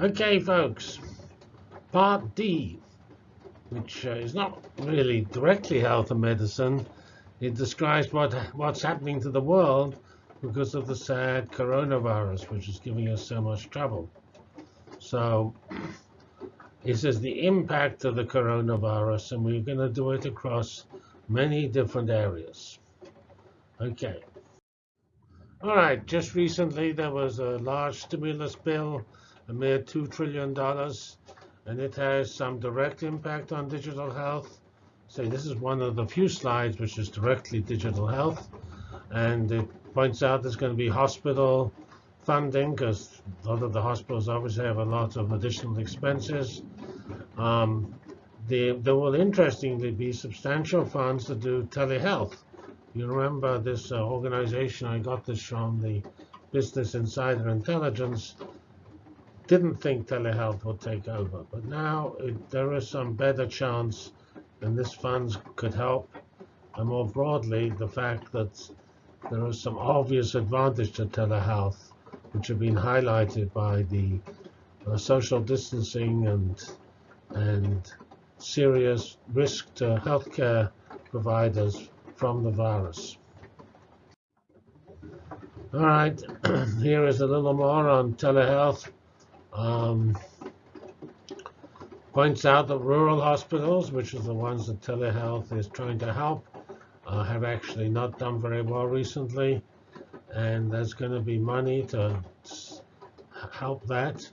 Okay, folks, part D, which uh, is not really directly health and medicine. It describes what what's happening to the world because of the sad coronavirus, which is giving us so much trouble. So it says the impact of the coronavirus, and we're going to do it across many different areas. Okay. All right, just recently there was a large stimulus bill, a mere $2 trillion, and it has some direct impact on digital health. So this is one of the few slides which is directly digital health, and it points out there's going to be hospital funding because a lot of the hospitals obviously have a lot of additional expenses. Um, there, there will interestingly be substantial funds to do telehealth. You remember this uh, organization, I got this from the Business Insider Intelligence, didn't think telehealth would take over. But now it, there is some better chance, and this funds could help. And more broadly, the fact that there is some obvious advantage to telehealth, which have been highlighted by the uh, social distancing and and serious risk to healthcare providers from the virus. All right, here is a little more on telehealth. Um, points out that rural hospitals, which are the ones that telehealth is trying to help, uh, have actually not done very well recently. And there's going to be money to help that.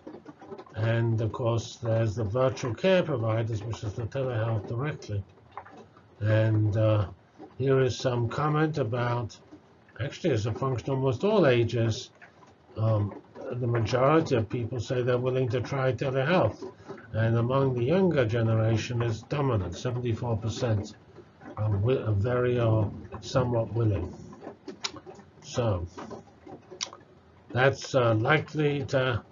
And of course, there's the virtual care providers, which is the telehealth directly. And uh, here is some comment about, actually, as a function almost all ages, um, the majority of people say they're willing to try telehealth. And among the younger generation is dominant, 74% are, very or somewhat willing. So that's uh, likely to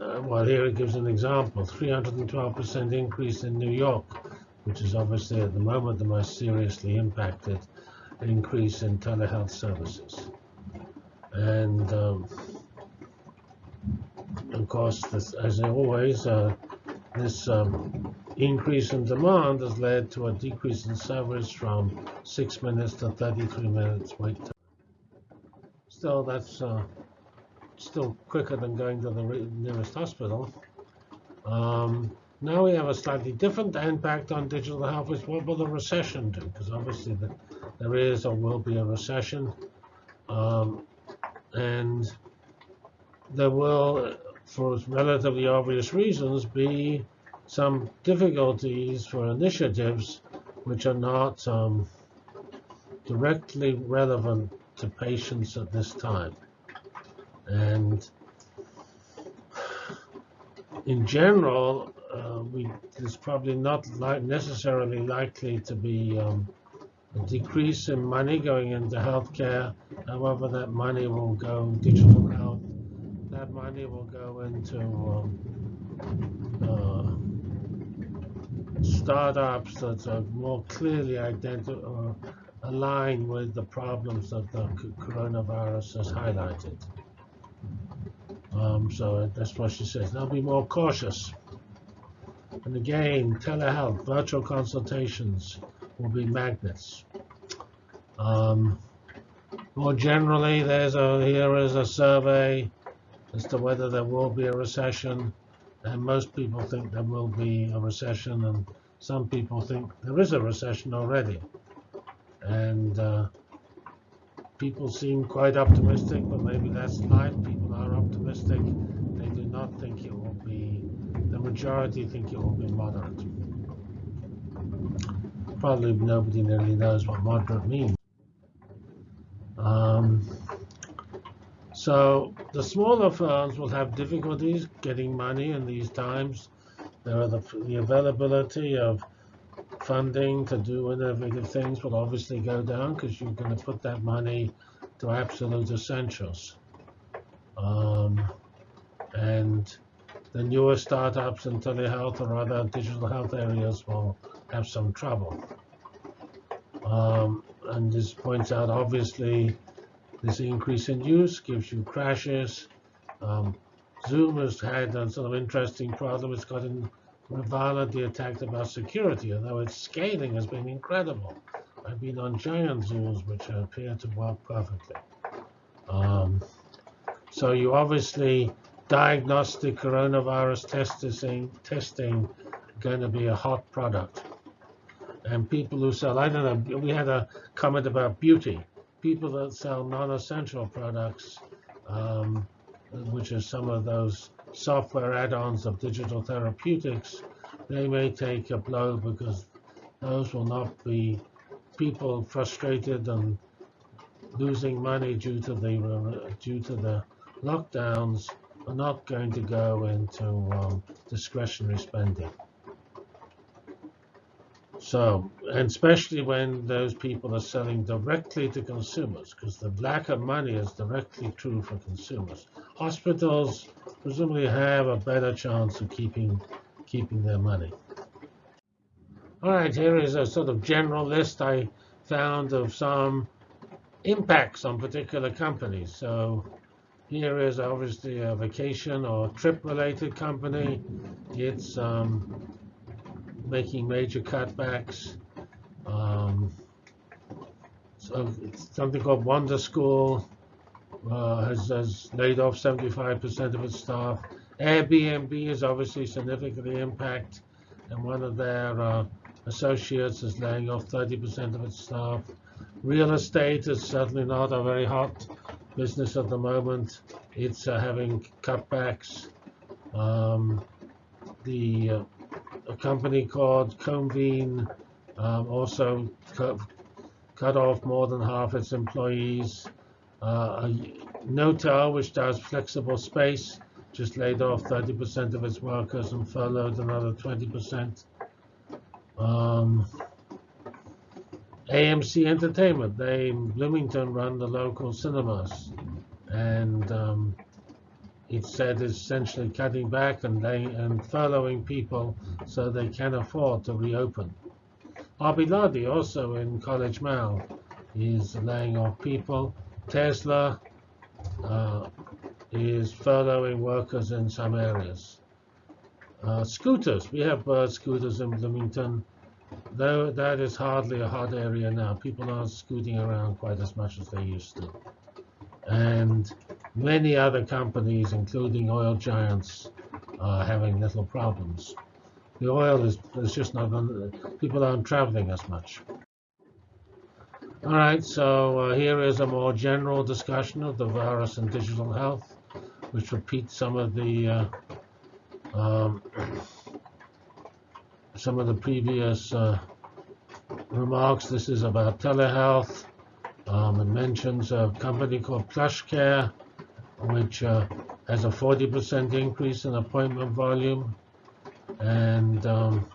uh, well, here it gives an example, 312% increase in New York, which is obviously at the moment the most seriously impacted increase in telehealth services. And um, of course, this, as always, uh, this um, increase in demand has led to a decrease in service from 6 minutes to 33 minutes wait time. Still, that's uh, still quicker than going to the nearest hospital. Um, now we have a slightly different impact on digital health, what will the recession do? Because obviously the, there is or will be a recession. Um, and there will, for relatively obvious reasons, be some difficulties for initiatives which are not um, directly relevant to patients at this time. And in general, uh, we, there's probably not necessarily likely to be um, a decrease in money going into healthcare. However, that money will go digital health. That money will go into um, uh, startups that are more clearly identified or aligned with the problems that the coronavirus has highlighted. Um, so that's what she says. Now be more cautious. And again, telehealth, virtual consultations will be magnets. Um, more generally, there's a here is a survey as to whether there will be a recession, and most people think there will be a recession, and some people think there is a recession already. And uh, people seem quite optimistic, but maybe that's life. People are optimistic. They do not think it will be, the majority think it will be moderate. Probably nobody really knows what moderate means. Um, so the smaller firms will have difficulties getting money in these times. There are the, the availability of funding to do innovative things will obviously go down because you're going to put that money to absolute essentials. Um, and the newer startups in telehealth or other digital health areas will have some trouble. Um, and this points out, obviously, this increase in use gives you crashes. Um, Zoom has had a sort of interesting problem. It's gotten violently attacked about security, although its scaling has been incredible. I've been on giant Zooms which appear to work perfectly. Um, so you obviously diagnostic coronavirus testing testing going to be a hot product. And people who sell, I don't know, we had a comment about beauty. People that sell non-essential products, um, which are some of those software add-ons of digital therapeutics, they may take a blow because those will not be people frustrated and losing money due to the due to the lockdowns are not going to go into um, discretionary spending. So, and especially when those people are selling directly to consumers, because the lack of money is directly true for consumers. Hospitals presumably have a better chance of keeping keeping their money. All right, here is a sort of general list I found of some impacts on particular companies. So here is obviously a vacation or trip-related company. It's um, making major cutbacks. Um, so something called Wonderschool uh, has, has laid off 75% of its staff. Airbnb is obviously significantly impacted, and one of their uh, associates is laying off 30% of its staff. Real estate is certainly not a very hot business at the moment. It's uh, having cutbacks. Um, the uh, a company called Convene um, also cut, cut, off more than half its employees. Uh, Knotel, which does flexible space, just laid off 30% of its workers and furloughed another 20%. Um, AMC Entertainment, they in Bloomington run the local cinemas, and um, it said is essentially cutting back and, laying, and furloughing people so they can afford to reopen. Arbeladi, also in College Mall, is laying off people. Tesla uh, is furloughing workers in some areas. Uh, scooters, we have Bird scooters in Bloomington. Though that is hardly a hot area now. People aren't scooting around quite as much as they used to. And many other companies, including oil giants, are having little problems. The oil is, is just not, people aren't traveling as much. All right, so uh, here is a more general discussion of the virus and digital health, which repeats some of the uh, um, some of the previous uh, remarks. This is about telehealth. Um, it mentions a company called PlushCare, which uh, has a 40% increase in appointment volume. And um,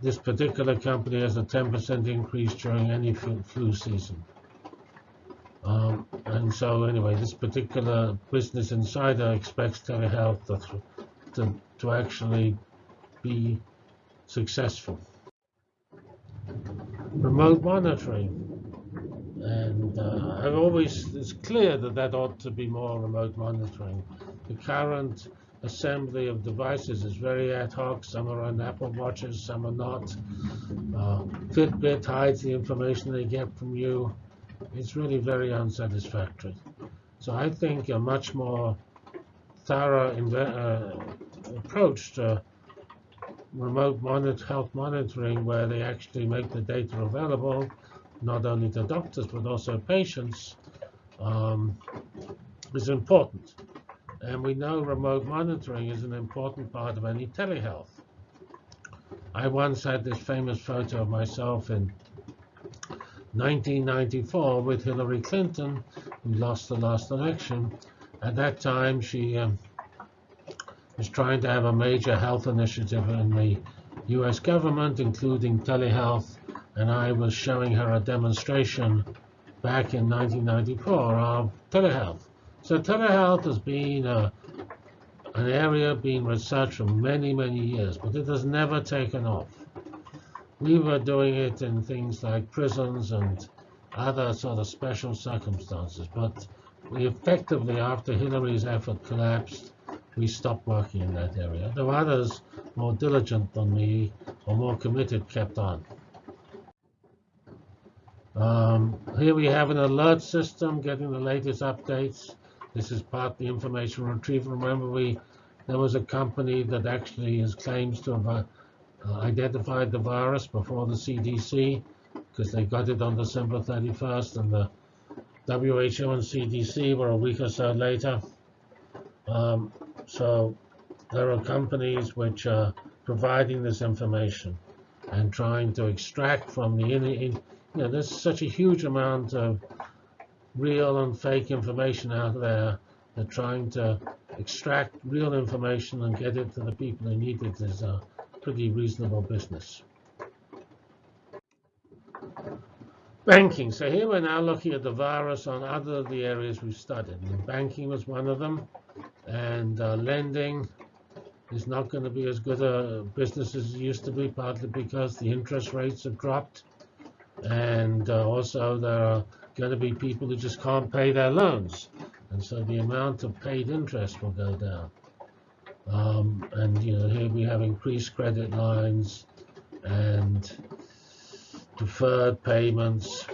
this particular company has a 10% increase during any flu season. Um, and so anyway, this particular Business Insider expects telehealth to, to, to actually be successful. Remote monitoring. And uh, I've always, it's clear that that ought to be more remote monitoring. The current assembly of devices is very ad hoc. Some are on Apple Watches, some are not. Uh, Fitbit hides the information they get from you. It's really very unsatisfactory. So I think a much more thorough uh, approach to remote monitor, health monitoring where they actually make the data available not only to doctors but also patients, um, is important. And we know remote monitoring is an important part of any telehealth. I once had this famous photo of myself in 1994 with Hillary Clinton, who lost the last election. At that time, she um, was trying to have a major health initiative in the US government, including telehealth and I was showing her a demonstration back in 1994 of telehealth. So telehealth has been a, an area being researched for many, many years, but it has never taken off. We were doing it in things like prisons and other sort of special circumstances, but we effectively, after Hillary's effort collapsed, we stopped working in that area. There were others more diligent than me or more committed kept on. Um, here we have an alert system getting the latest updates. This is part of the information retrieval. Remember, we there was a company that actually has claims to have uh, identified the virus before the CDC because they got it on December 31st, and the WHO and CDC were a week or so later. Um, so there are companies which are providing this information and trying to extract from the, you know, there's such a huge amount of real and fake information out there. They're trying to extract real information and get it to the people who need it is a pretty reasonable business. Banking. So here we're now looking at the virus on other of the areas we've studied. And banking was one of them. And uh, lending is not going to be as good a business as it used to be, partly because the interest rates have dropped. And uh, also there are going to be people who just can't pay their loans. And so the amount of paid interest will go down. Um, and you know here we have increased credit lines and deferred payments,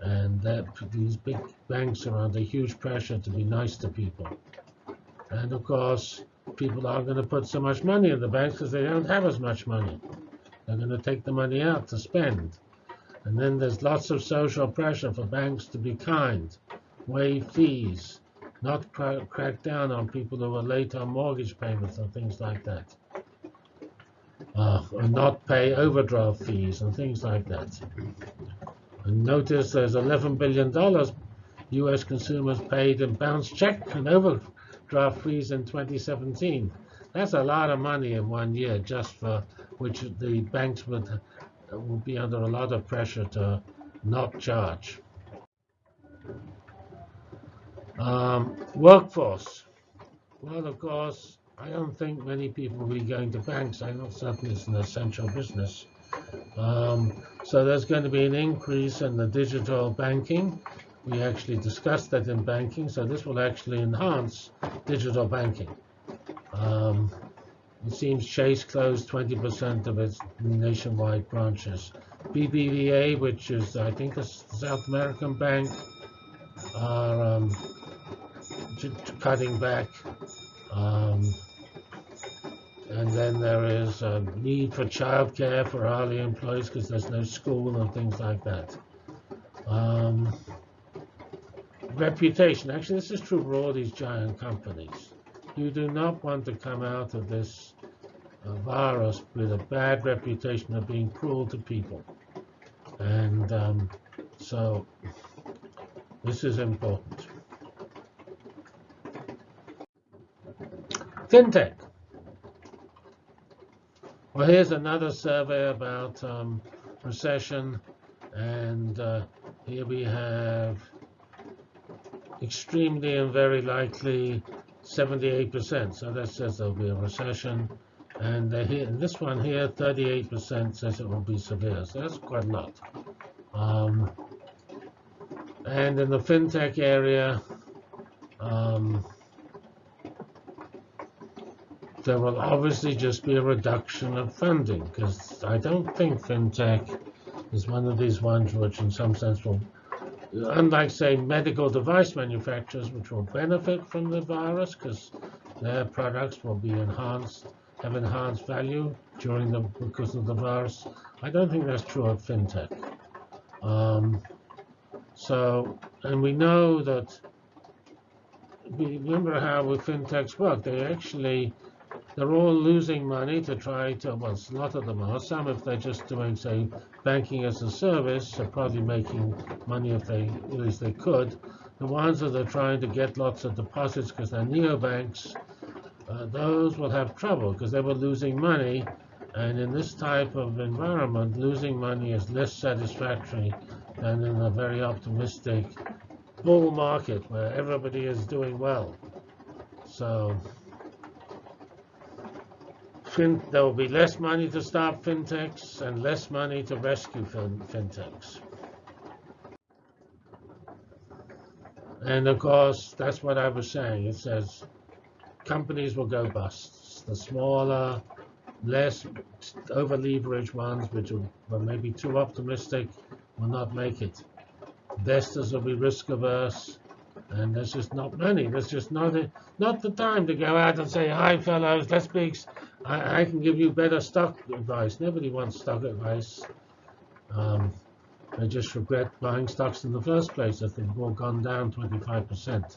and that these big banks are under huge pressure to be nice to people. And of course, people aren't going to put so much money in the banks because they don't have as much money. They're going to take the money out to spend. And then there's lots of social pressure for banks to be kind, waive fees, not crack down on people who are late on mortgage payments and things like that uh, and not pay overdraft fees and things like that. And notice there's $11 billion U.S. consumers paid in bounce check and overdraft fees in 2017. That's a lot of money in one year just for which the banks would, would be under a lot of pressure to not charge. Um, workforce. Well, of course, I don't think many people will be going to banks. I know certainly it's an essential business. Um, so there's going to be an increase in the digital banking. We actually discussed that in banking, so this will actually enhance digital banking. Um, it seems Chase closed 20% of its nationwide branches. BBVA, which is, I think, a South American bank, are um, cutting back. Um, and then there is a need for childcare for hourly employees because there's no school and things like that. Um, reputation. Actually, this is true for all these giant companies. You do not want to come out of this uh, virus with a bad reputation of being cruel to people. And um, so this is important. FinTech. Well, here's another survey about um, recession, and uh, here we have extremely and very likely 78%. So that says there'll be a recession. And here, this one here, 38% says it will be severe. So that's quite a lot. Um, and in the fintech area, um, there will obviously just be a reduction of funding because I don't think fintech is one of these ones which in some sense will, unlike say medical device manufacturers which will benefit from the virus because their products will be enhanced, have enhanced value during the because of the virus. I don't think that's true of fintech. Um, so, and we know that, remember how with fintechs work, they actually they're all losing money to try to, well, a lot of them are. Some, if they're just doing, say, banking as a service, are probably making money if they, at least they could. The ones that are trying to get lots of deposits because they're neobanks, uh, those will have trouble because they were losing money. And in this type of environment, losing money is less satisfactory than in a very optimistic bull market where everybody is doing well. So fin there will be less money to stop fintechs and less money to rescue fin fintechs. And of course, that's what I was saying. It says companies will go bust. The smaller, less over-leveraged ones, which are maybe too optimistic, will not make it. Investors will be risk averse, and there's just not money. There's just not a, not the time to go out and say, "Hi, fellows, let's be. I, I can give you better stock advice." Nobody wants stock advice. Um, they just regret buying stocks in the first place if they've all gone down 25%.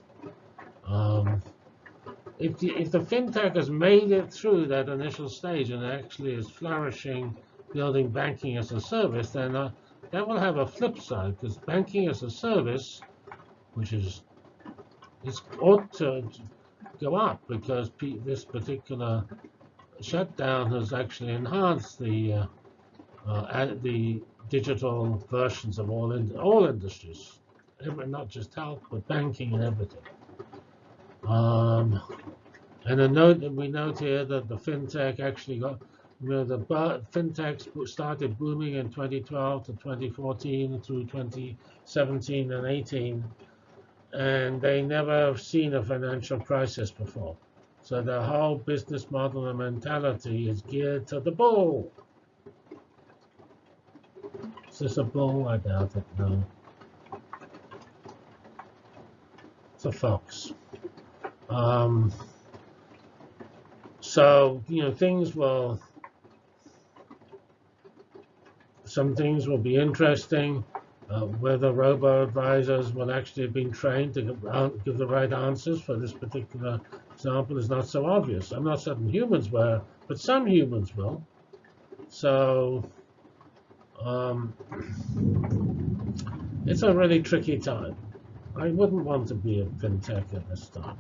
Um, if, the, if the fintech has made it through that initial stage and actually is flourishing, building banking as a service, then uh, that will have a flip side because banking as a service, which is is ought to go up because this particular shutdown has actually enhanced the uh, uh, the digital versions of all in, all industries, not just health, but banking and everything. Um, and a note we note here that the fintech actually got, you know, the fintechs started booming in 2012 to 2014 through 2017 and 18, and they never have seen a financial crisis before. So the whole business model and mentality is geared to the bull. Is this a bull? I doubt it, no. It's a fox. Um, so, you know, things will, some things will be interesting. Uh, whether robo-advisors will actually have been trained to give, uh, give, the right answers for this particular example is not so obvious. I'm not certain humans were, but some humans will. So um, it's a really tricky time. I wouldn't want to be a fintech at this time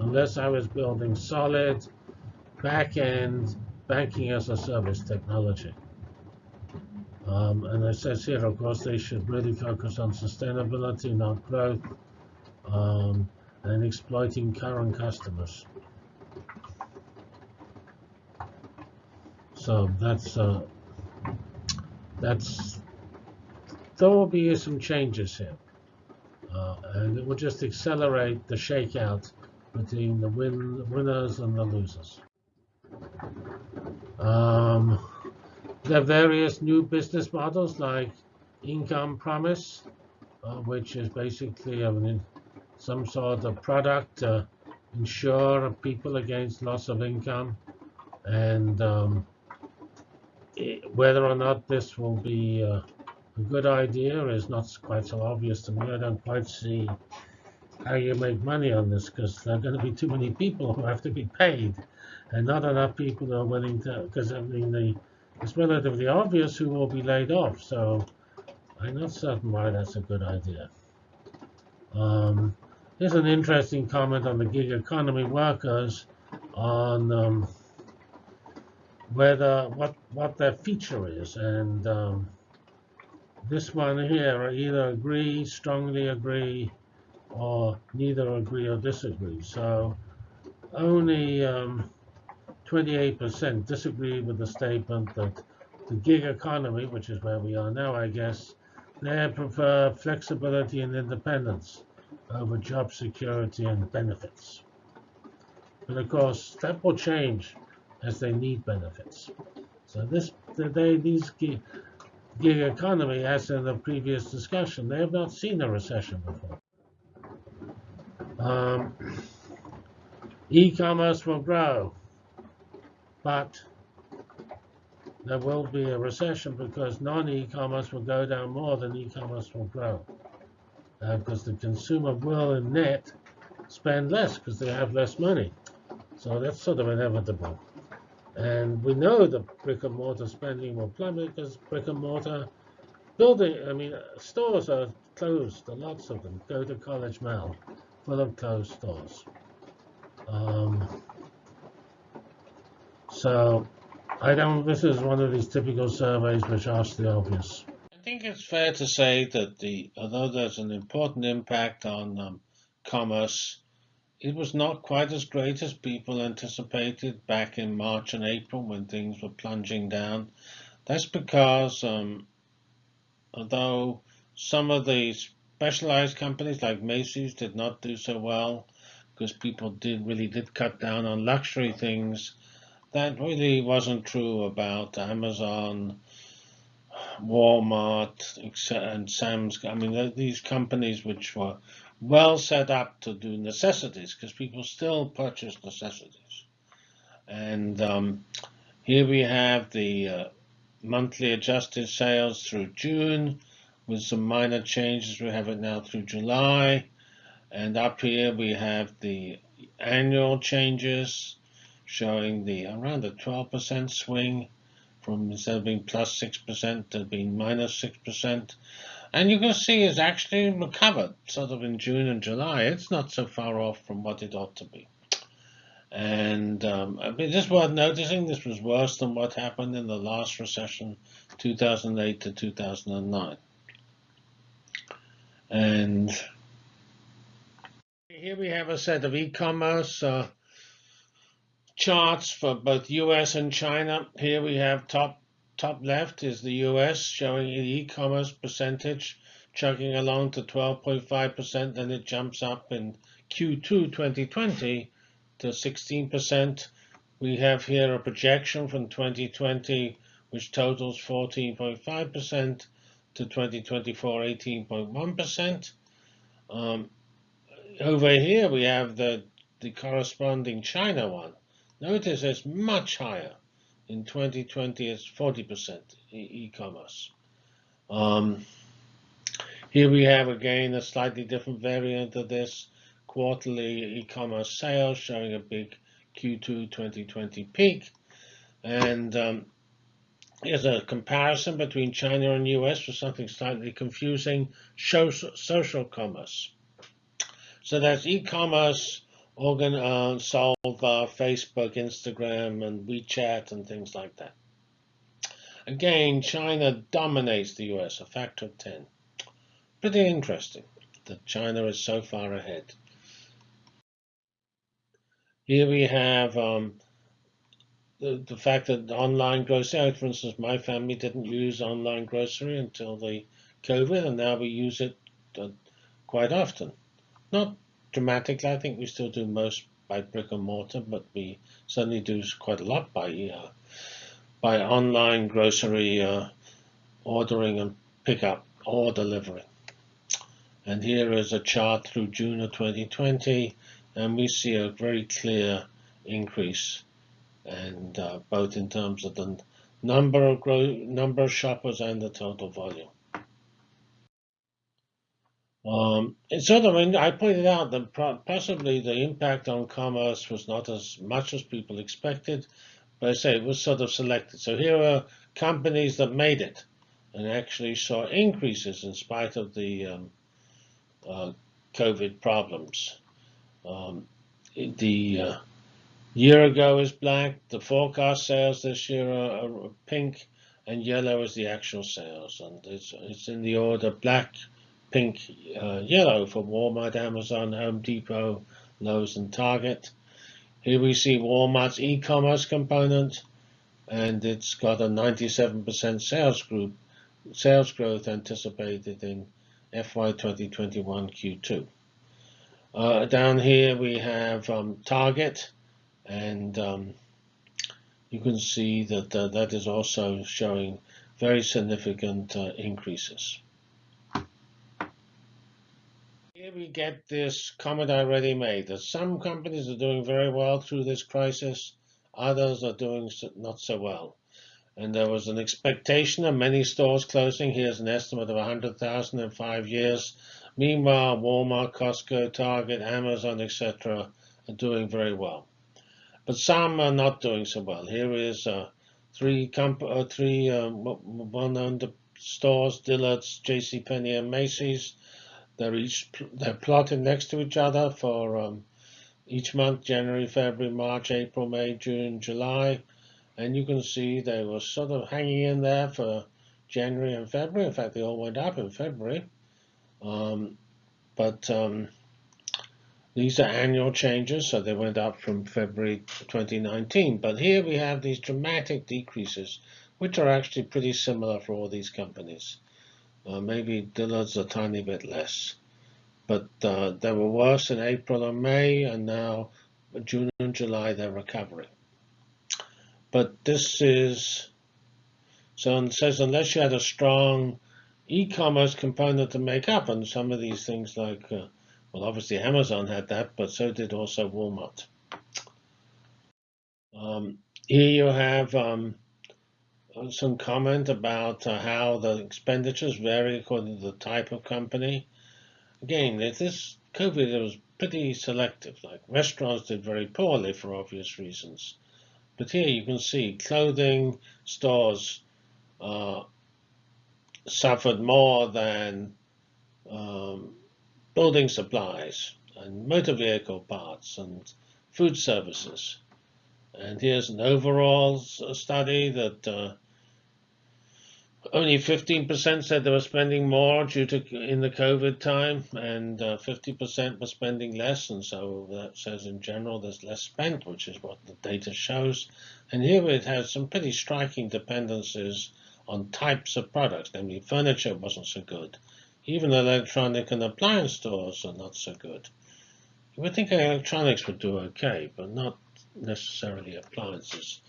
unless I was building solid back-end banking as a service technology. Um, and it says here, of course, they should really focus on sustainability, not growth, um, and exploiting current customers. So that's uh, that's there will be some changes here, uh, and it will just accelerate the shakeout between the win winners and the losers. Um, there are various new business models like income promise, uh, which is basically I mean, some sort of product to insure people against loss of income. And um, it, whether or not this will be uh, a good idea is not quite so obvious to me. I don't quite see how you make money on this because there are going to be too many people who have to be paid and not enough people are willing to, because I mean, the, it's relatively obvious who will be laid off. So I'm not certain why that's a good idea. Um, here's an interesting comment on the gig economy workers on um, whether what what their feature is, and um, this one here I either agree, strongly agree, or neither agree or disagree. So only um, 28% disagree with the statement that the gig economy, which is where we are now, I guess, they prefer flexibility and independence over job security and benefits. But of course, that will change as they need benefits. So this, they, these gig, economy, as in the previous discussion, they have not seen a recession before. Um, E-commerce will grow. But there will be a recession because non-e-commerce will go down more than e-commerce will grow. Uh, because the consumer will, in net, spend less because they have less money. So that's sort of inevitable. And we know the brick and mortar spending will plummet because brick and mortar building, I mean, stores are closed, lots of them. Go to College Mall, full of closed stores. Um, so I don't, this is one of these typical surveys which ask the obvious. I think it's fair to say that the, although there's an important impact on um, commerce, it was not quite as great as people anticipated back in March and April when things were plunging down. That's because um, although some of the specialized companies like Macy's did not do so well, because people did really did cut down on luxury things. That really wasn't true about Amazon, Walmart, and Sam's. I mean, these companies which were well set up to do necessities because people still purchase necessities. And um, here we have the uh, monthly adjusted sales through June with some minor changes. We have it now through July. And up here we have the annual changes showing the around a 12% swing from instead of being plus 6% to being minus 6%. And you can see it's actually recovered sort of in June and July. It's not so far off from what it ought to be. And um, I mean, just worth noticing this was worse than what happened in the last recession, 2008 to 2009. And here we have a set of e-commerce uh, charts for both US and China. Here we have top top left is the US showing e-commerce percentage chugging along to 12.5%, then it jumps up in Q2 2020 to 16%. We have here a projection from 2020, which totals 14.5% to 2024, 18.1%. Um, over here, we have the, the corresponding China one. Notice it's much higher. In 2020, it's 40% e-commerce. Um, here we have again a slightly different variant of this quarterly e-commerce sales showing a big Q2 2020 peak. And um, here's a comparison between China and US for something slightly confusing, social commerce. So that's e-commerce organ uh, sold via Facebook, Instagram, and WeChat and things like that. Again, China dominates the US, a factor of 10. Pretty interesting that China is so far ahead. Here we have um, the, the fact that online grocery, for instance, my family didn't use online grocery until the COVID, and now we use it uh, quite often. Not dramatically, I think we still do most by brick and mortar, but we certainly do quite a lot by uh, by online grocery uh, ordering and pickup or delivery. And here is a chart through June of 2020 and we see a very clear increase and uh, both in terms of the number of number of shoppers and the total volume. Um, sort of, I pointed out that possibly the impact on commerce was not as much as people expected, but I say it was sort of selected. So here are companies that made it and actually saw increases in spite of the um, uh, COVID problems. Um, the uh, year ago is black. The forecast sales this year are, are, pink, and yellow is the actual sales. And it's, it's in the order black, pink, uh, yellow for Walmart, Amazon, Home Depot, Lowe's, and Target. Here we see Walmart's e-commerce component, and it's got a 97% sales group sales growth anticipated in FY 2021 Q2. Uh, down here we have um, target and um, you can see that uh, that is also showing very significant uh, increases. Here we get this comment already made that some companies are doing very well through this crisis, others are doing not so well. And there was an expectation of many stores closing. Here's an estimate of 100,000 in five years. Meanwhile, Walmart, Costco, Target, Amazon, etc. are doing very well. But some are not doing so well. Here is uh, three, uh, three uh, well-known stores, Dillard's, JCPenney, and Macy's. They're each they're plotted next to each other for um, each month, January, February, March, April, May, June, July. And you can see they were sort of hanging in there for January and February. In fact, they all went up in February. Um, but um, these are annual changes, so they went up from February 2019. But here we have these dramatic decreases, which are actually pretty similar for all these companies. Uh, maybe Dillard's a tiny bit less. but uh, they were worse in April and May, and now June and July they're recovering. But this is so it says unless you had a strong e-commerce component to make up, and some of these things like uh, well, obviously Amazon had that, but so did also Walmart. Um, here you have um, some comment about uh, how the expenditures vary according to the type of company. Again, this COVID it was pretty selective. Like restaurants did very poorly for obvious reasons. But here you can see clothing stores uh, suffered more than um, building supplies and motor vehicle parts and food services. And here's an overall study that uh, only 15% said they were spending more due to in the COVID time, and 50% uh, were spending less. And so that says in general there's less spent, which is what the data shows. And here it has some pretty striking dependencies on types of products. Namely, furniture wasn't so good. Even electronic and appliance stores are not so good. You would think electronics would do okay, but not necessarily appliances.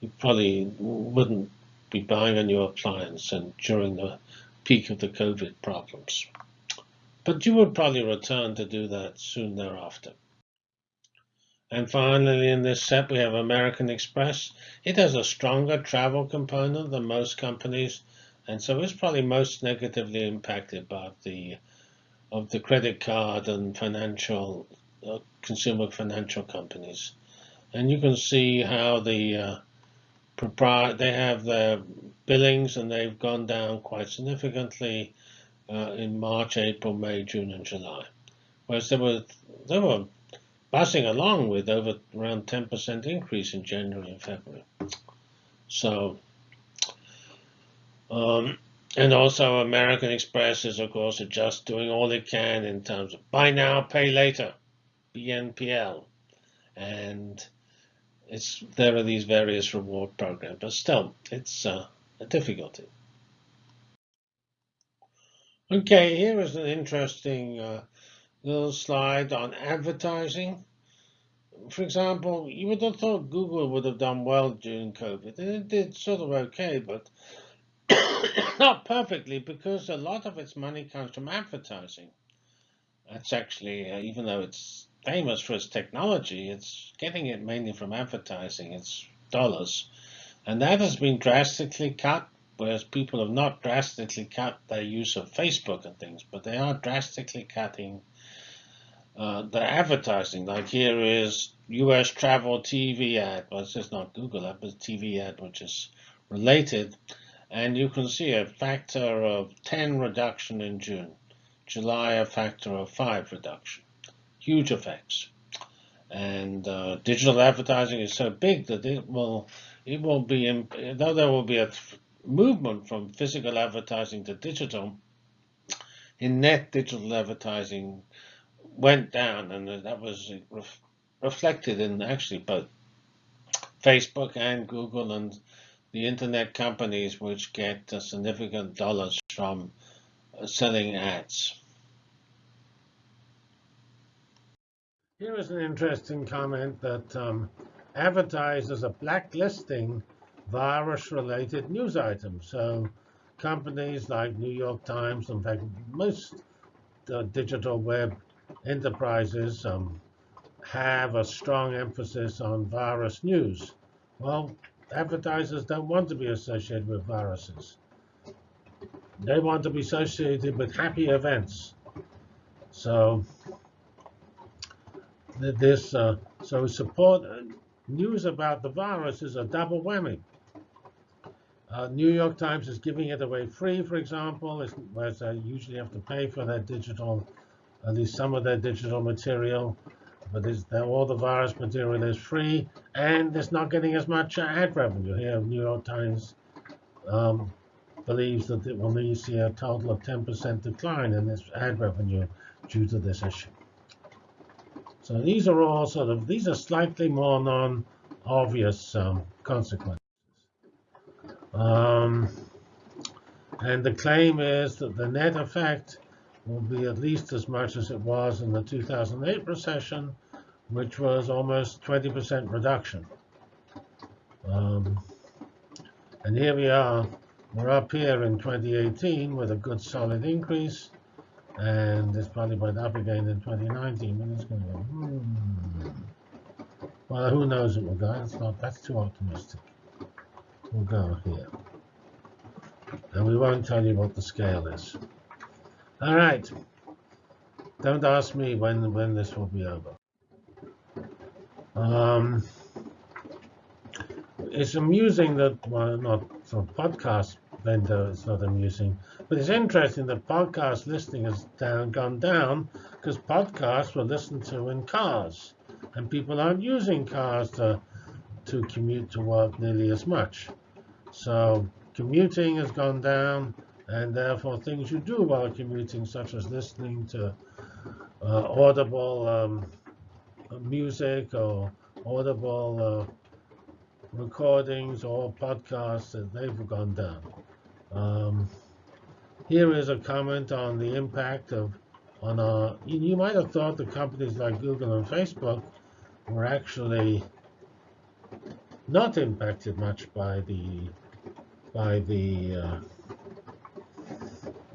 You probably wouldn't be buying a new appliance and during the peak of the COVID problems. But you would probably return to do that soon thereafter. And finally, in this set, we have American Express. It has a stronger travel component than most companies, and so it's probably most negatively impacted by the of the credit card and financial uh, consumer financial companies. And you can see how the uh, they have their billings and they've gone down quite significantly uh, in March, April, May, June, and July. Whereas they were they were buzzing along with over around 10% increase in January and February. So, um, and also American Express is of course just doing all it can in terms of buy now, pay later, BNPL, and it's there are these various reward programs, but still, it's uh, a difficulty. Okay, here is an interesting uh, little slide on advertising. For example, you would have thought Google would have done well during COVID, and it did sort of okay, but not perfectly because a lot of its money comes from advertising. That's actually, uh, even though it's famous for its technology, it's getting it mainly from advertising, it's dollars. And that has been drastically cut, whereas people have not drastically cut their use of Facebook and things, but they are drastically cutting uh, the advertising. Like here is US travel TV ad. Well, it's just not Google ad, but TV ad, which is related. And you can see a factor of 10 reduction in June. July, a factor of 5 reduction huge effects. And uh, digital advertising is so big that it will it will be though there will be a movement from physical advertising to digital. In net, digital advertising went down, and that was ref reflected in actually both Facebook and Google and the internet companies, which get significant dollars from uh, selling ads. Here is an interesting comment that um, are blacklisting virus-related news items. So companies like New York Times, in fact, most uh, digital web enterprises um, have a strong emphasis on virus news. Well, advertisers don't want to be associated with viruses. They want to be associated with happy events. So this uh, so support uh, news about the virus is a double whammy. Uh, New York Times is giving it away free, for example, whereas they usually have to pay for their digital, at least some of their digital material. But all the virus material is free, and it's not getting as much uh, ad revenue. Here, New York Times um, believes that it will see a total of 10% decline in its ad revenue due to this issue. So these are all sort of, these are slightly more non-obvious um, consequences. Um, and the claim is that the net effect will be at least as much as it was in the 2008 recession, which was almost 20% reduction. Um, and here we are. We're up here in 2018 with a good solid increase. And it's probably went up again in 2019, but it's going to go, hmm. Well, who knows it will go. That's not, that's too optimistic. We'll go here. And we won't tell you what the scale is. All right. Don't ask me when when this will be over. Um, it's amusing that, well, not for podcast vendor, it's not amusing, but it's interesting that podcast listening has down gone down because podcasts were listened to in cars, and people aren't using cars to to commute to work nearly as much. So commuting has gone down, and therefore things you do while commuting, such as listening to uh, audible um, music or audible uh, recordings or podcasts, they've gone down. Um, here is a comment on the impact of on our. You, you might have thought that companies like Google and Facebook were actually not impacted much by the by the uh,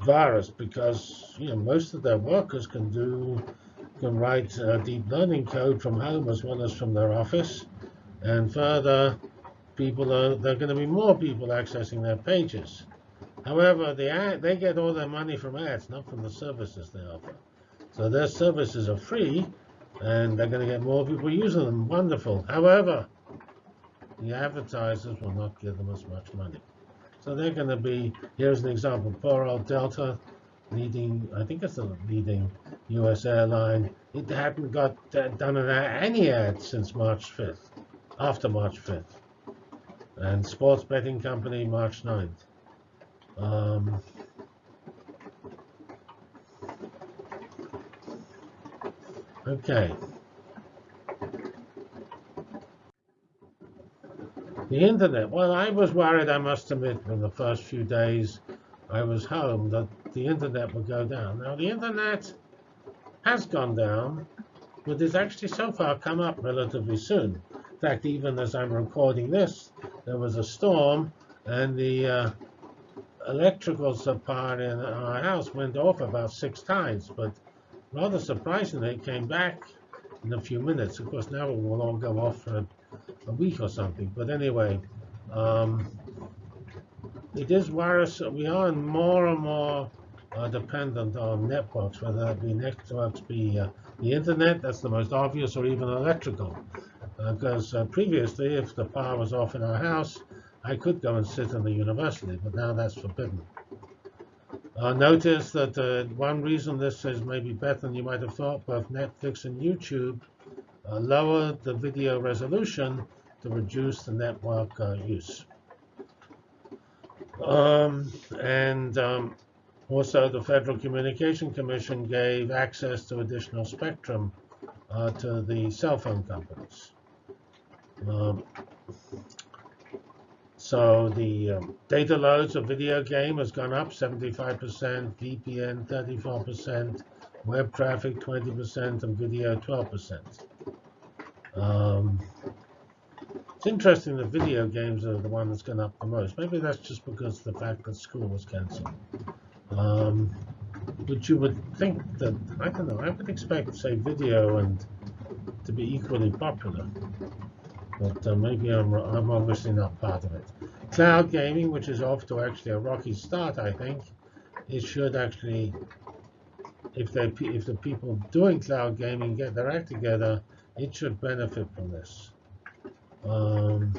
virus because you know most of their workers can do can write uh, deep learning code from home as well as from their office, and further, people are there are going to be more people accessing their pages. However, the ad, they get all their money from ads, not from the services they offer. So their services are free, and they're going to get more people using them. Wonderful. However, the advertisers will not give them as much money. So they're going to be, here's an example, poor old Delta, leading, I think it's the leading U.S. airline. It hadn't got uh, done any ads since March 5th, after March 5th. And sports betting company, March 9th. Um, okay. The internet. Well, I was worried, I must admit, in the first few days I was home that the internet would go down. Now, the internet has gone down, but it's actually so far come up relatively soon. In fact, even as I'm recording this, there was a storm, and the uh, electrical supply in our house went off about six times. But rather surprisingly, it came back in a few minutes. Of course, now it will all go off for a week or something. But anyway, um, it is virus. We are more and more uh, dependent on networks, whether that be networks be uh, the internet, that's the most obvious, or even electrical. Because uh, uh, previously, if the power was off in our house, I could go and sit in the university, but now that's forbidden. Uh, notice that uh, one reason this is maybe better than you might have thought, both Netflix and YouTube uh, lowered the video resolution to reduce the network uh, use. Um, and um, also the Federal Communication Commission gave access to additional spectrum uh, to the cell phone companies. Um, so the um, data loads of video game has gone up 75%, VPN 34%, web traffic 20%, and video 12%. Um, it's interesting that video games are the one that's gone up the most. Maybe that's just because the fact that school was cancelled. Um, but you would think that, I don't know, I would expect, say, video and to be equally popular. But uh, maybe I'm, I'm obviously not part of it. Cloud gaming, which is off to actually a rocky start, I think, it should actually, if they if the people doing cloud gaming get their act together, it should benefit from this. Um,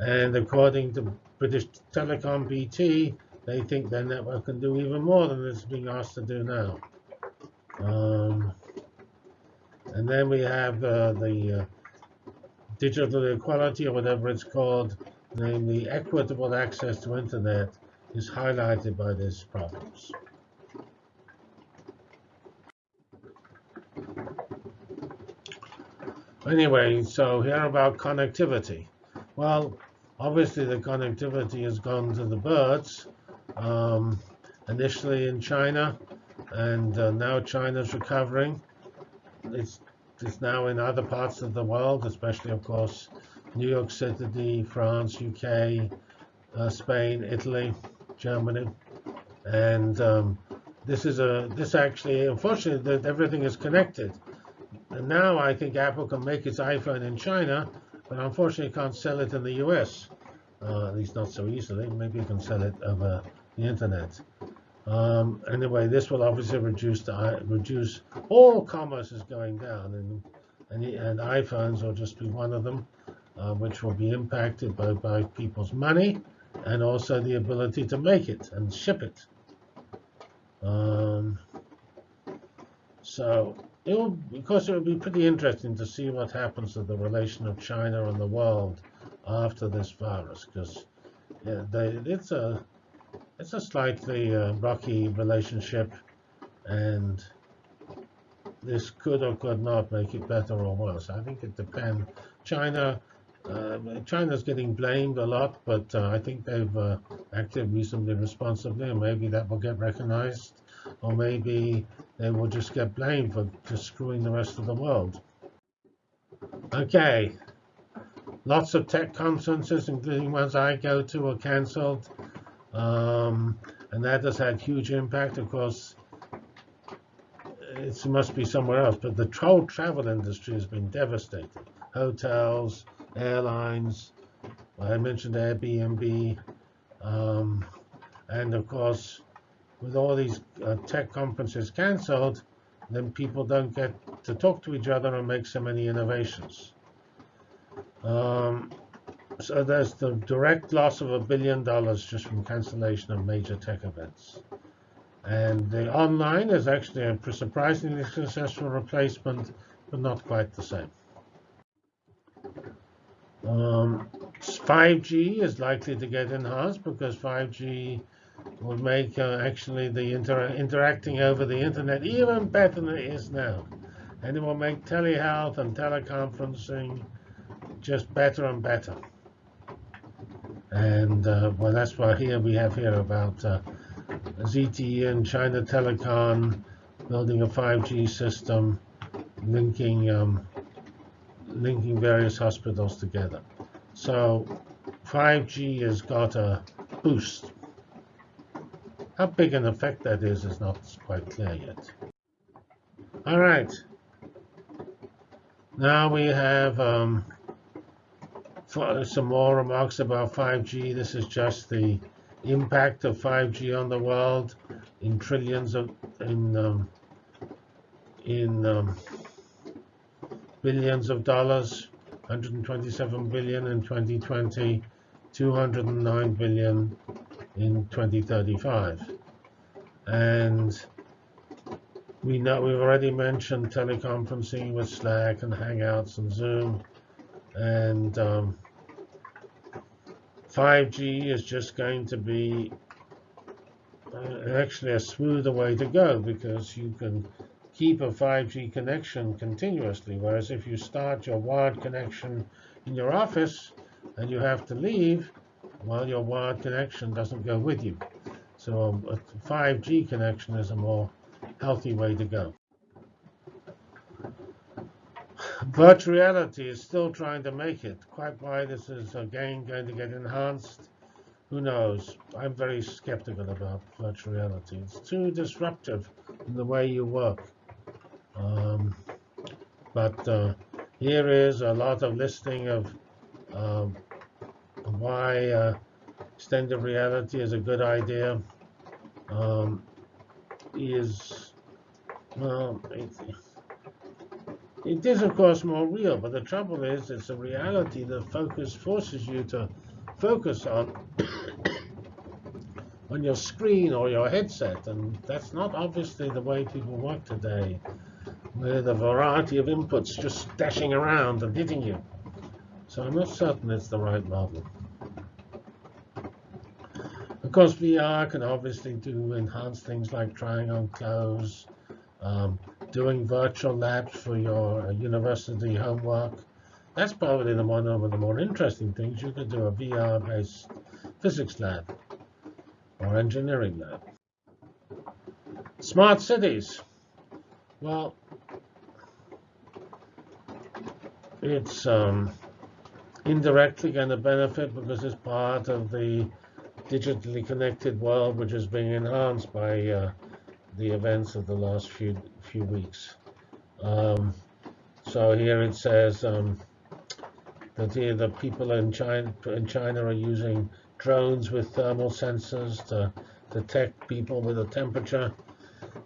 and according to British Telecom BT, they think their network can do even more than it's being asked to do now. Um, and then we have uh, the uh, digital equality, or whatever it's called, namely equitable access to internet, is highlighted by these problems. Anyway, so here about connectivity. Well, obviously the connectivity has gone to the birds, um, initially in China, and uh, now China's recovering. It's, it's now in other parts of the world, especially, of course, New York City, France, UK, uh, Spain, Italy, Germany, and um, this is a this actually, unfortunately, that everything is connected. And now I think Apple can make its iPhone in China, but unfortunately can't sell it in the US. Uh, at least not so easily. Maybe you can sell it over the internet. Um, anyway, this will obviously reduce the reduce all commerce is going down, and and, and iPhones will just be one of them, uh, which will be impacted by by people's money and also the ability to make it and ship it. Um, so it will, because it will be pretty interesting to see what happens to the relation of China and the world after this virus, because yeah, it's a it's a slightly uh, rocky relationship, and this could or could not make it better or worse. I think it depends. China, uh, China's getting blamed a lot, but uh, I think they've uh, acted reasonably responsibly, and maybe that will get recognized, or maybe they will just get blamed for just screwing the rest of the world. Okay, lots of tech conferences, including ones I go to, are cancelled. Um, and that has had huge impact. Of course, it must be somewhere else, but the whole travel industry has been devastated. Hotels, airlines, I mentioned Airbnb, um, and of course, with all these uh, tech conferences cancelled, then people don't get to talk to each other and make so many innovations. Um, so there's the direct loss of a billion dollars just from cancellation of major tech events. And the online is actually a surprisingly successful replacement, but not quite the same. Um, 5G is likely to get enhanced because 5G will make uh, actually the inter interacting over the internet even better than it is now. And it will make telehealth and teleconferencing just better and better. And uh, well, that's why here we have here about uh, ZTE and China Telecom building a 5G system, linking um, linking various hospitals together. So 5G has got a boost. How big an effect that is is not quite clear yet. All right. Now we have um, some more remarks about 5G. This is just the impact of 5G on the world in trillions of in um, in um, billions of dollars. 127 billion in 2020, 209 billion in 2035. And we know we've already mentioned teleconferencing with Slack and Hangouts and Zoom and um, 5G is just going to be uh, actually a smoother way to go because you can keep a 5G connection continuously, whereas if you start your wired connection in your office and you have to leave, well, your wired connection doesn't go with you. So a 5G connection is a more healthy way to go. Virtual reality is still trying to make it. Quite why this is again going to get enhanced, who knows? I'm very skeptical about virtual reality. It's too disruptive in the way you work. Um, but uh, here is a lot of listing of um, why uh, extended reality is a good idea. Um, is well, it is, of course, more real, but the trouble is it's a reality that focus forces you to focus on on your screen or your headset, and that's not obviously the way people work today, with a variety of inputs just dashing around and hitting you. So I'm not certain it's the right model. Of course, VR can obviously do enhanced things like trying on clothes, um, doing virtual labs for your uh, university homework. That's probably the one of the more interesting things. You could do a VR-based physics lab. or engineering lab. Smart cities. Well, it's um, indirectly going to benefit because it's part of the digitally connected world, which is being enhanced by uh, the events of the last few few weeks. Um, so here it says um, that here the people in China in China are using drones with thermal sensors to detect people with a temperature.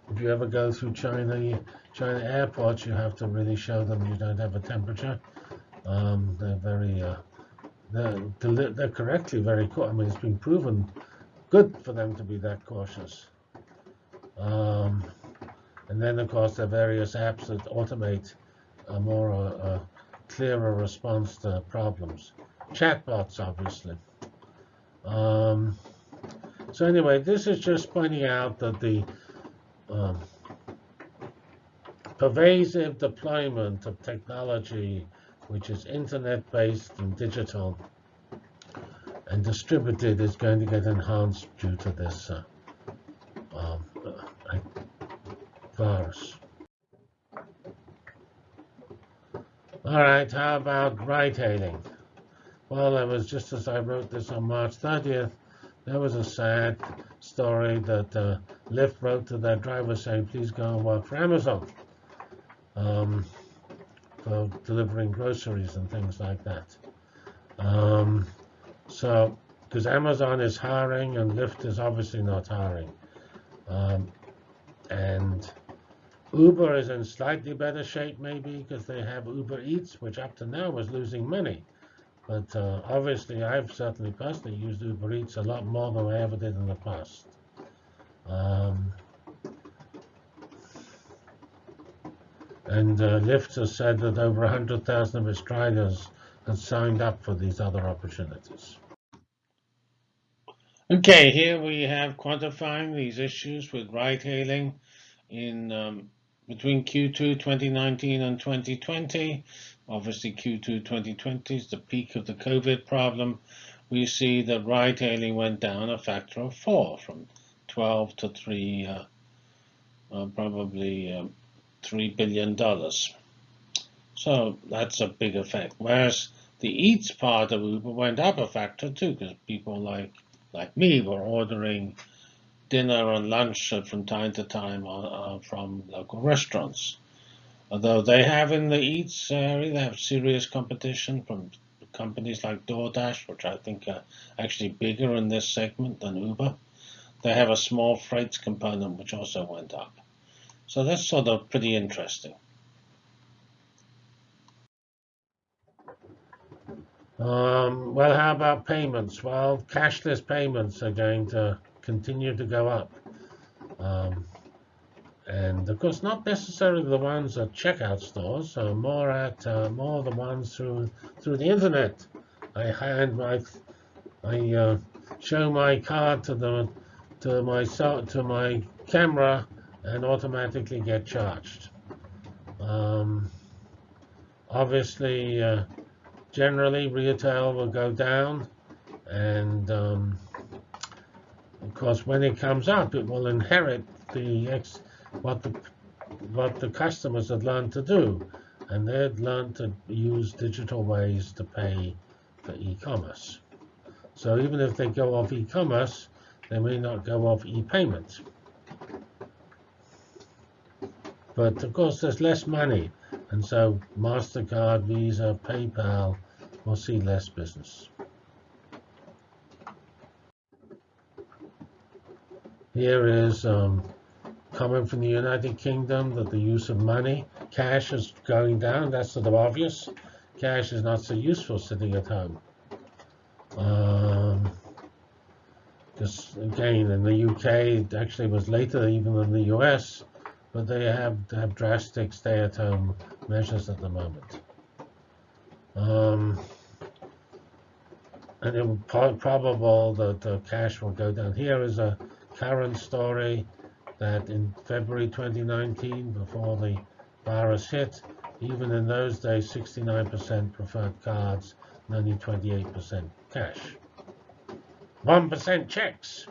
If you ever go through China, China airports, you have to really show them you don't have a temperature. Um, they're very, uh, they're, they're correctly very, I mean, it's been proven good for them to be that cautious. Um, and then, of course, there are various apps that automate a more uh, uh, clearer response to problems. Chatbots, obviously. Um, so anyway, this is just pointing out that the um, pervasive deployment of technology, which is internet-based and digital and distributed, is going to get enhanced due to this uh, um, uh, virus. All right, how about ride-hailing? Well, it was just as I wrote this on March 30th, there was a sad story that uh, Lyft wrote to their driver saying, please go and work for Amazon um, for delivering groceries and things like that. Um, so, because Amazon is hiring and Lyft is obviously not hiring. Um, and Uber is in slightly better shape maybe because they have Uber Eats, which up to now was losing money. But uh, obviously, I've certainly personally used Uber Eats a lot more than I ever did in the past. Um, and uh, Lyft has said that over 100,000 of its drivers have signed up for these other opportunities. Okay, here we have quantifying these issues with ride-hailing in um, between Q2 2019 and 2020. Obviously, Q2 2020 is the peak of the COVID problem. We see that ride hailing went down a factor of four from 12 to 3, uh, uh, probably uh, $3 billion. So that's a big effect. Whereas the eats part of Uber went up a factor too, because people like like me were ordering dinner and lunch from time to time uh, uh, from local restaurants. Although they have in the eats area, they have serious competition from companies like DoorDash, which I think are actually bigger in this segment than Uber. They have a small freight component which also went up. So that's sort of pretty interesting. Um, well, how about payments? Well, cashless payments are going to continue to go up. Um, and of course, not necessarily the ones at checkout stores, so more at uh, more the ones through through the internet. I hand my I uh, show my card to the to my to my camera and automatically get charged. Um, obviously, uh, generally retail will go down, and um, of course, when it comes up, it will inherit the ex what the what the customers had learned to do, and they'd learned to use digital ways to pay for e-commerce. So even if they go off e-commerce, they may not go off e-payments. But of course, there's less money, and so MasterCard, Visa, PayPal will see less business. Here is um, coming from the United Kingdom that the use of money, cash is going down. That's sort of obvious. Cash is not so useful sitting at home. Um, again, in the UK, it actually was later even than the US, but they have have drastic stay-at-home measures at the moment. Um, and it will probable that the cash will go down. Here is a current story that in February 2019, before the virus hit, even in those days, 69% preferred cards and only 28% cash. 1% checks.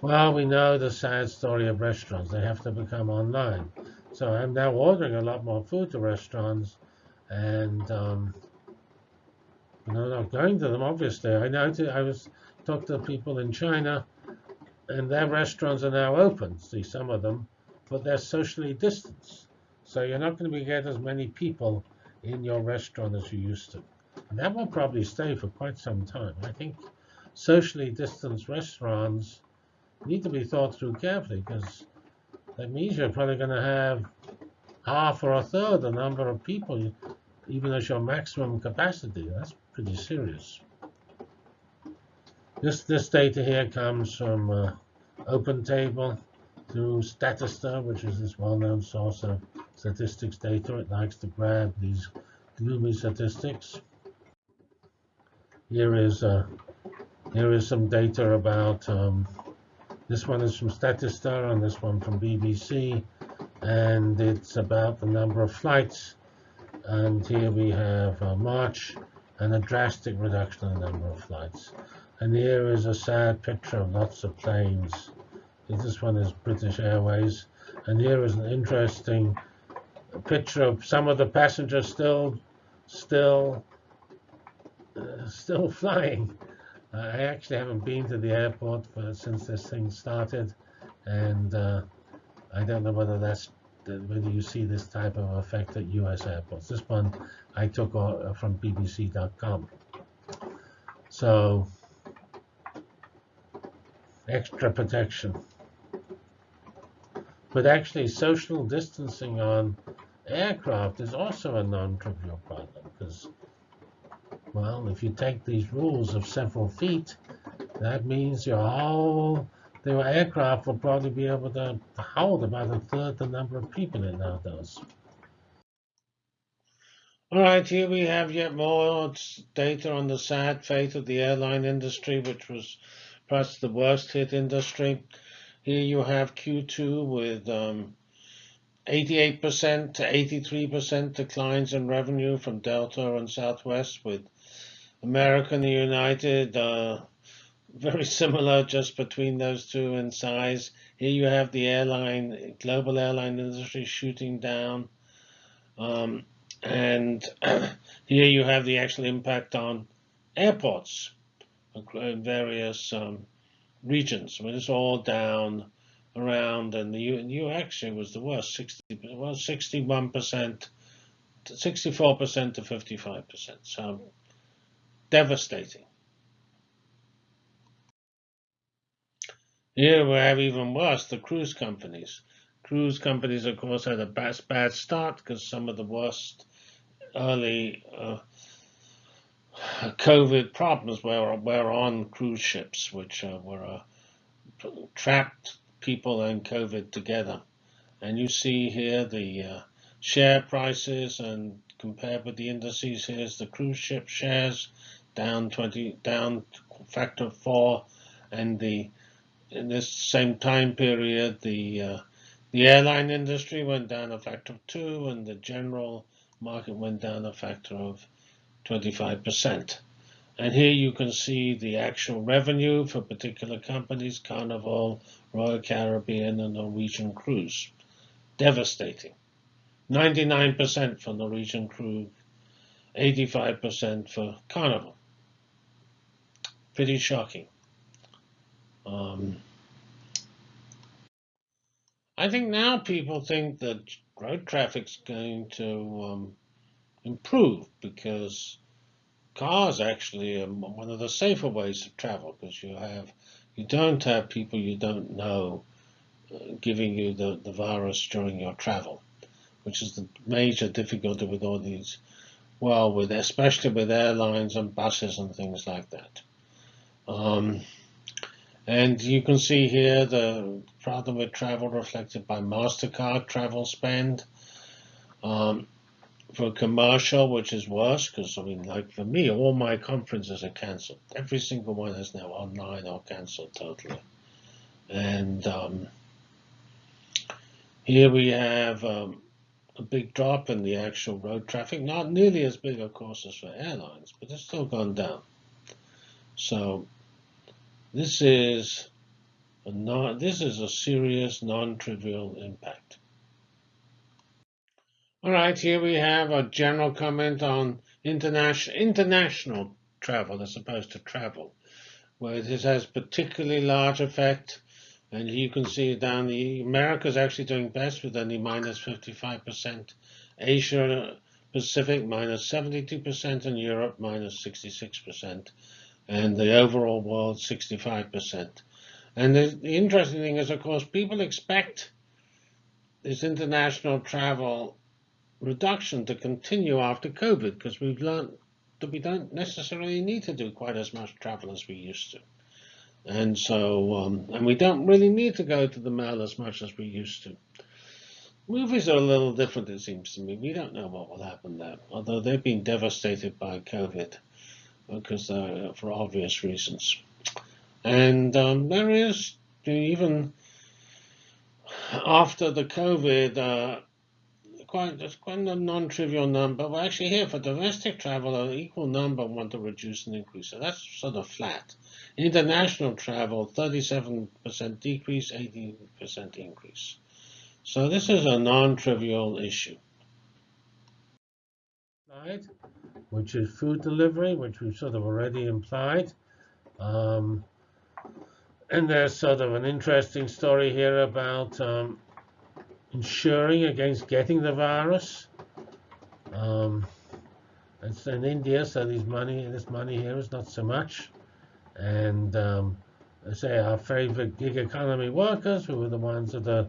Well, we know the sad story of restaurants. They have to become online. So I'm now ordering a lot more food to restaurants and um, you know, not going to them. Obviously, I know. I was talking to people in China, and their restaurants are now open. See some of them, but they're socially distanced. So you're not going to be get as many people in your restaurant as you used to. And that will probably stay for quite some time. I think socially distanced restaurants need to be thought through carefully because that means you're probably going to have half or a third the number of people, even as your maximum capacity. That's pretty serious. This this data here comes from uh, OpenTable through Statista, which is this well-known source of statistics data. It likes to grab these gloomy statistics. Here is uh, here is some data about um, this one is from Statista and this one from BBC, and it's about the number of flights. And here we have uh, March and a drastic reduction in the number of flights. And here is a sad picture of lots of planes. This one is British Airways. And here is an interesting picture of some of the passengers still, still, uh, still flying. I actually haven't been to the airport for, since this thing started, and uh, I don't know whether that's whether you see this type of effect at U.S. airports. This one I took uh, from BBC.com. So extra protection. But actually, social distancing on aircraft is also a non-trivial problem because well, if you take these rules of several feet, that means your whole the aircraft will probably be able to hold about a third the number of people it now does. All right, here we have yet more data on the sad fate of the airline industry, which was perhaps the worst hit industry. Here you have Q2 with 88% um, to 83% declines in revenue from Delta and Southwest, with American United, uh, very similar just between those two in size. Here you have the airline, global airline industry shooting down. Um, and here you have the actual impact on airports in various um, regions. I mean, it's all down around, and the U, U actually was the worst, 60, well, 61%, 64% to 55%. So devastating. Here we have even worse, the cruise companies. Cruise companies, of course, had a bad, bad start because some of the worst early uh, COVID problems were, were on cruise ships, which uh, were uh, trapped people and COVID together. And you see here the uh, share prices and compared with the indices, here's the cruise ship shares down 20 down factor four and the in this same time period the uh, the airline industry went down a factor of two and the general market went down a factor of 25%. And here you can see the actual revenue for particular companies, Carnival, Royal Caribbean, and Norwegian Cruise. Devastating. 99% for Norwegian Cruise, 85% for Carnival pretty shocking. Um, I think now people think that road traffic's going to um, improve because cars actually are one of the safer ways of travel because you have you don't have people you don't know uh, giving you the, the virus during your travel, which is the major difficulty with all these, well, with especially with airlines and buses and things like that. Um, and you can see here the problem with travel reflected by MasterCard travel spend. Um, for commercial, which is worse, because I mean, like for me, all my conferences are cancelled. Every single one is now online or cancelled totally. And um, here we have um, a big drop in the actual road traffic. Not nearly as big, of course, as for airlines, but it's still gone down. So this is not, this is a serious, non-trivial impact. All right, here we have a general comment on international international travel as opposed to travel, where this has particularly large effect. And you can see down the America's actually doing best with only minus 55%, Asia Pacific minus 72%, and Europe minus 66%, and the overall world 65%. And the, interesting thing is, of course, people expect this international travel reduction to continue after COVID because we've learned that we don't necessarily need to do quite as much travel as we used to. And so, um, and we don't really need to go to the mall as much as we used to. Movies are a little different, it seems to me. We don't know what will happen there, although they've been devastated by COVID because uh, for obvious reasons. And um, there is even after the COVID, uh, quite, quite a non-trivial number. Well, actually here for domestic travel, an equal number want to reduce and increase. So that's sort of flat. International travel, 37% decrease, 18% increase. So this is a non-trivial issue. Which is food delivery, which we've sort of already implied. Um, and there's sort of an interesting story here about um, insuring against getting the virus. Um, it's in India, so these money, this money here is not so much. And um, I say our favorite gig economy workers, who are the ones that are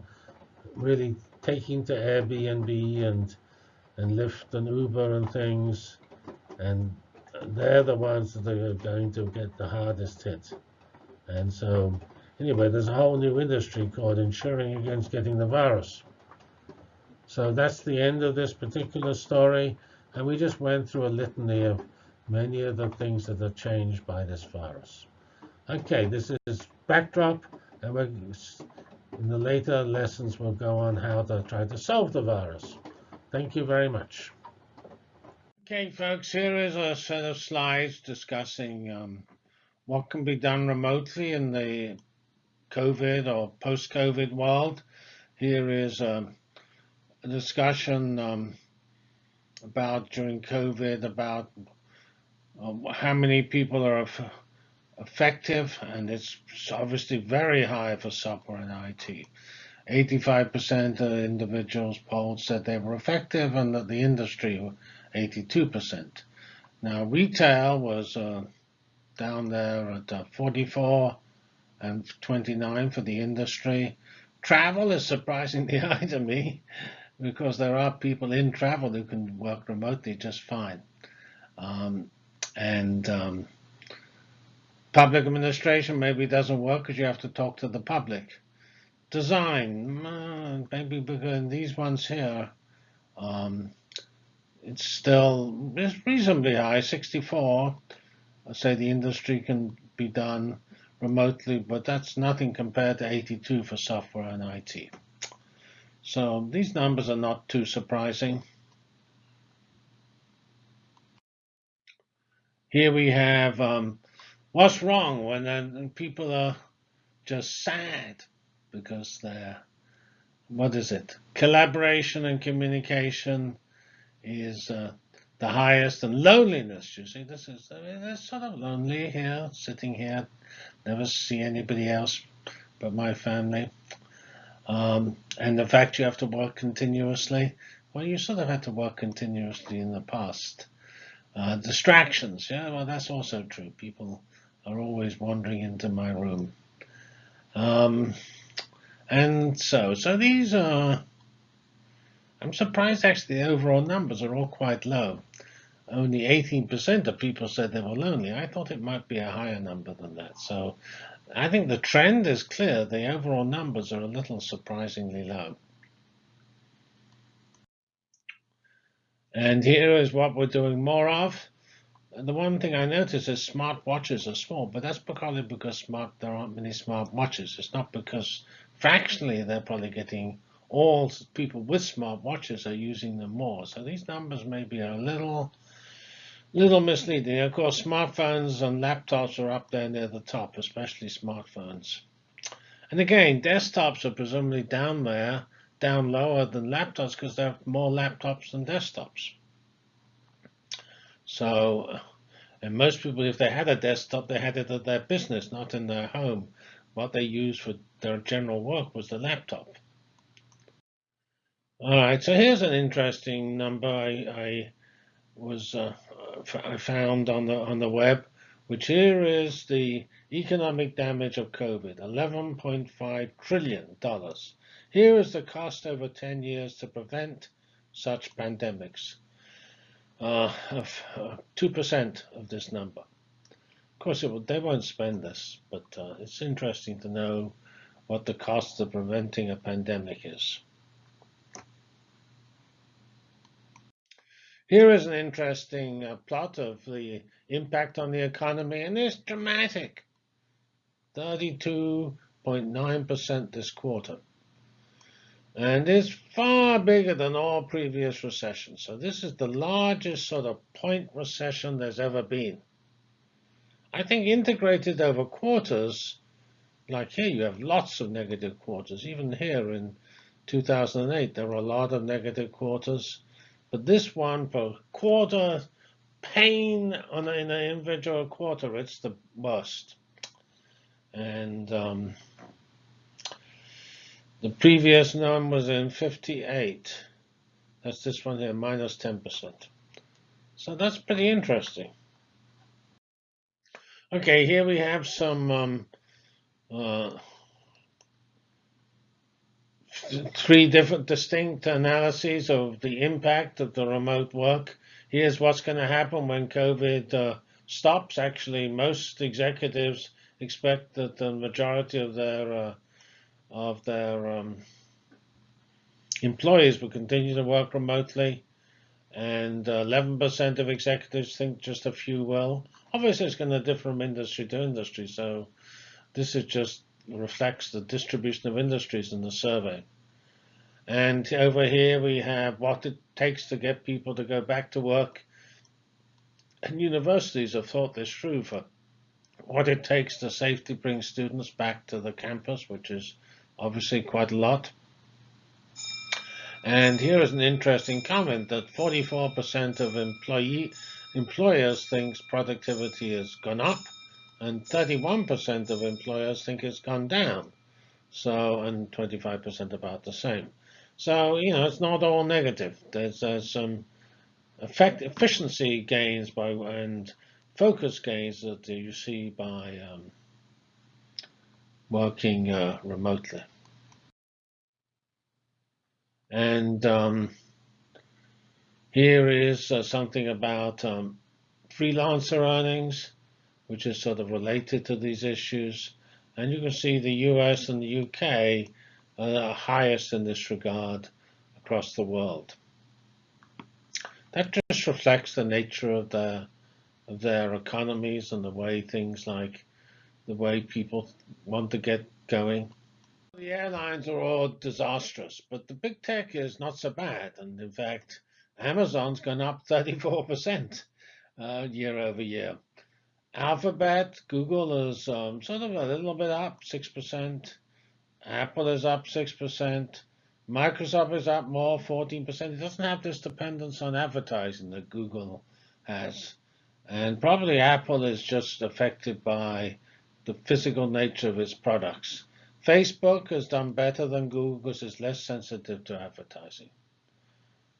really taking to Airbnb and and Lyft and Uber and things, and they're the ones that are going to get the hardest hit. And so, anyway, there's a whole new industry called insuring against getting the virus. So that's the end of this particular story. And we just went through a litany of many of the things that are changed by this virus. Okay, this is backdrop. And we're, in the later lessons, we'll go on how to try to solve the virus. Thank you very much. Okay, folks, here is a set of slides discussing um, what can be done remotely in the COVID or post-COVID world. Here is um, a discussion um, about during COVID about uh, how many people are effective, and it's obviously very high for software and IT. 85% of individuals polled said they were effective, and that the industry, 82%. Now, retail was uh, down there at uh, 44 and 29 for the industry. Travel is surprisingly high to me because there are people in travel who can work remotely just fine. Um, and um, public administration maybe doesn't work because you have to talk to the public. Design, uh, maybe because these ones here, um, it's still it's reasonably high, 64. I say the industry can be done remotely, but that's nothing compared to 82 for software and IT. So these numbers are not too surprising. Here we have um, what's wrong when people are just sad because they're, what is it? Collaboration and communication is uh, the highest and loneliness, you see, this is, I mean, it's sort of lonely here, sitting here, never see anybody else but my family. Um, and the fact you have to work continuously, well, you sort of had to work continuously in the past. Uh, distractions, yeah, well, that's also true. People are always wandering into my room. Um, and so, so these are, I'm surprised actually the overall numbers are all quite low. Only 18% of people said they were lonely. I thought it might be a higher number than that. So I think the trend is clear. The overall numbers are a little surprisingly low. And here is what we're doing more of. The one thing I notice is smart watches are small, but that's probably because smart there aren't many smart watches. It's not because fractionally they're probably getting all people with smart watches are using them more. So these numbers may be a little little misleading. Of course, smartphones and laptops are up there near the top, especially smartphones. And again, desktops are presumably down there, down lower than laptops because there are more laptops than desktops. So, and most people, if they had a desktop, they had it at their business, not in their home. What they used for their general work was the laptop. All right, so here's an interesting number I, I was uh, I found on the on the web, which here is the economic damage of COVID, 11.5 trillion dollars. Here is the cost over 10 years to prevent such pandemics. Uh, of uh, 2% of this number. Of course, will, they won't spend this, but uh, it's interesting to know what the cost of preventing a pandemic is. Here is an interesting uh, plot of the impact on the economy, and it's dramatic. 32.9% this quarter. And it's far bigger than all previous recessions. So this is the largest sort of point recession there's ever been. I think integrated over quarters, like here you have lots of negative quarters. Even here in 2008, there were a lot of negative quarters. But this one per quarter pain on in an individual quarter, it's the worst. And um, the previous number was in 58. That's this one here, minus 10%. So that's pretty interesting. Okay, here we have some um, uh, three different distinct analyses of the impact of the remote work. Here's what's going to happen when COVID uh, stops. Actually, most executives expect that the majority of their uh, of their um, employees will continue to work remotely, and 11% of executives think just a few will. Obviously, it's going to differ from industry to industry, so this is just reflects the distribution of industries in the survey. And over here we have what it takes to get people to go back to work. And universities have thought this through for what it takes to safely bring students back to the campus, which is obviously quite a lot. And here is an interesting comment that 44% of employee employers thinks productivity has gone up and 31% of employers think it's gone down. So, and 25% about the same. So, you know, it's not all negative. There's uh, some effect efficiency gains by and focus gains that you see by um, working uh, remotely. And um, here is uh, something about um, freelancer earnings which is sort of related to these issues. And you can see the US and the UK are highest in this regard across the world. That just reflects the nature of their, of their economies and the way things like the way people want to get going. The airlines are all disastrous, but the big tech is not so bad. And in fact, Amazon's gone up 34% uh, year over year. Alphabet, Google is um, sort of a little bit up, 6%. Apple is up 6%. Microsoft is up more, 14%. It doesn't have this dependence on advertising that Google has. And probably Apple is just affected by the physical nature of its products. Facebook has done better than Google because it's less sensitive to advertising.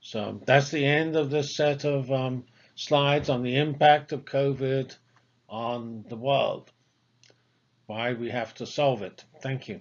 So that's the end of this set of um, slides on the impact of COVID on the world, why we have to solve it. Thank you.